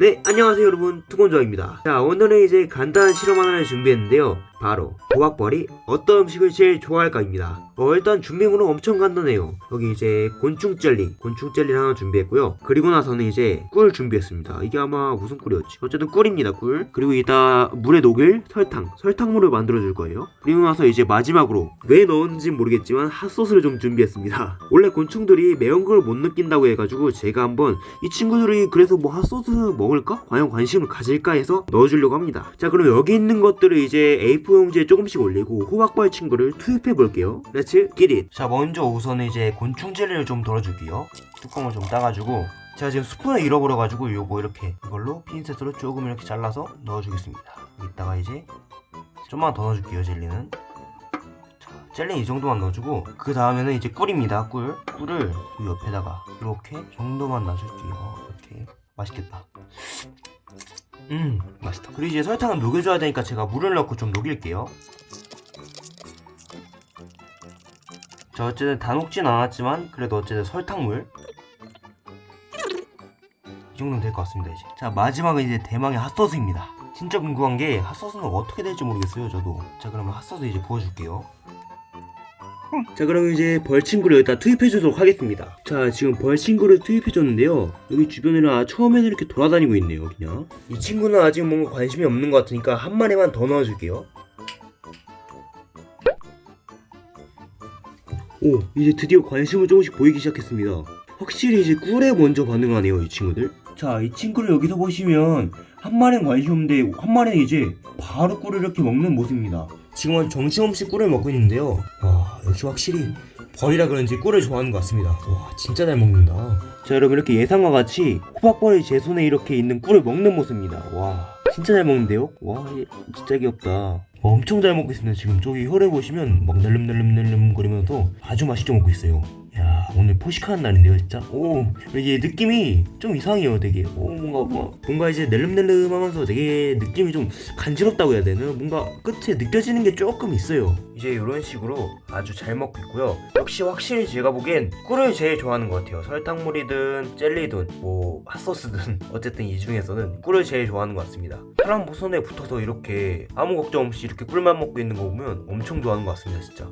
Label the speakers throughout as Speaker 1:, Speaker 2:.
Speaker 1: 네 안녕하세요 여러분. 투건조입니다. 자 오늘은 이제 간단한 실험 하나를 준비했는데요 바로 호박벌이 어떤 음식을 제일 좋아할까입니다. 어 일단 준비물은 엄청 간단해요. 여기 이제 곤충 젤리 곤충 젤리를 하나 준비했고요. 그리고 나서는 이제 꿀 준비했습니다. 이게 아마 무슨 꿀이었지? 어쨌든 꿀입니다 꿀. 그리고 이따 물에 녹일 설탕 설탕물을 만들어 줄 거예요. 그리고 나서 이제 마지막으로 왜 넣었는지 모르겠지만 핫소스를 좀 준비했습니다. 원래 곤충들이 매운 걸 못 느낀다고 해가지고 제가 한번 이 친구들이 그래서 뭐 핫소스 먹을까? 과연 관심을 가질까 해서 넣어주려고 합니다. 자 그럼 여기 있는 것들을 이제 A4 용지에 조금씩 올리고 호박벌 친구를 투입해 볼게요. Let's get it 자 먼저 우선 이제 곤충 젤리를 좀 덜어줄게요. 뚜껑을 좀 따가지고. 제가 지금 스푼을 잃어버려가지고 요거 이렇게 이걸로 핀셋으로 조금 이렇게 잘라서 넣어주겠습니다. 이따가 이제 좀만 더 넣어줄게요 젤리는. 자, 젤리 이 정도만 넣어주고 그 다음에는 이제 꿀입니다 꿀. 꿀을 이 옆에다가 이렇게 정도만 놔줄게요 이렇게 맛있겠다. 음 맛있다. 그리고 이제 설탕을 녹여줘야 되니까 제가 물을 넣고 좀 녹일게요. 자 어쨌든 다 녹진 않았지만 그래도 어쨌든 설탕물. 이 정도면 될것 같습니다 이제. 자 마지막은 이제 대망의 핫소스입니다. 진짜 궁금한 게 핫소스는 어떻게 될지 모르겠어요 저도. 자 그러면 핫소스 이제 부어줄게요 자 그럼 이제 벌친구를 여기다 투입해 주도록 하겠습니다. 자 지금 벌친구를 투입해 줬는데요. 여기 주변에는 아, 처음에는 이렇게 돌아다니고 있네요 그냥. 이 친구는 아직 뭔가 관심이 없는 것 같으니까 한 마리만 더 넣어줄게요. 오 이제 드디어 관심을 조금씩 보이기 시작했습니다. 확실히 이제 꿀에 먼저 반응하네요 이 친구들. 자 이 친구를 여기서 보시면 한 마리는 관심 없는데 한 마리는 이제 바로 꿀을 이렇게 먹는 모습입니다. 지금 아주 정신없이 꿀을 먹고 있는데요. 와 역시 확실히 벌이라 그런지 꿀을 좋아하는 것 같습니다. 와 진짜 잘 먹는다. 자 여러분 이렇게 예상과 같이 호박벌이 제 손에 이렇게 있는 꿀을 먹는 모습입니다. 와 진짜 잘 먹는데요? 와얘 진짜 귀엽다. 와, 엄청 잘 먹고 있습니다. 지금 저기 혈에 보시면 막 낼름낼름낼름 거리면서 아주 맛있게 먹고 있어요. 야 오늘 포식하는 날인데요 진짜? 오 이게 느낌이 좀 이상해요 되게. 오 뭔가 뭐, 뭔가 이제 낼름낼름 하면서 되게 느낌이 좀 간지럽다고 해야 되나? 뭔가 끝에 느껴지는 게 조금 있어요. 이제 이런 식으로 아주 잘 먹고 있고요. 역시 확실히 제가 보기엔 꿀을 제일 좋아하는 것 같아요. 설탕물이든 젤리든 뭐 핫소스든 어쨌든 이 중에서는 꿀을 제일 좋아하는 것 같습니다. 사람 보선에 붙어서 이렇게 아무 걱정 없이 이렇게 꿀만 먹고 있는 거 보면 엄청 좋아하는 것 같습니다 진짜.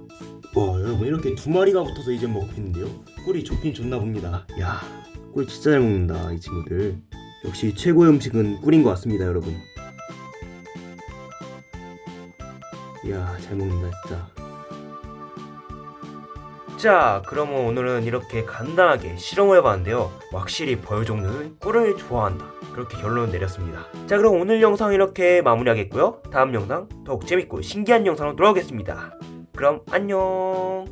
Speaker 1: 와 여러분 이렇게 두 마리가 붙어서 이제 먹고 있는데요 꿀이 좋긴 좋나 봅니다. 야 꿀 진짜 잘 먹는다 이 친구들. 역시 최고의 음식은 꿀인 것 같습니다 여러분. 이야 잘 먹는다 진짜. 자 그러면 오늘은 이렇게 간단하게 실험을 해봤는데요. 확실히 벌 종류는 꿀을 좋아한다. 그렇게 결론을 내렸습니다. 자 그럼 오늘 영상 이렇게 마무리하겠고요. 다음 영상 더욱 재밌고 신기한 영상으로 돌아오겠습니다. 그럼 안녕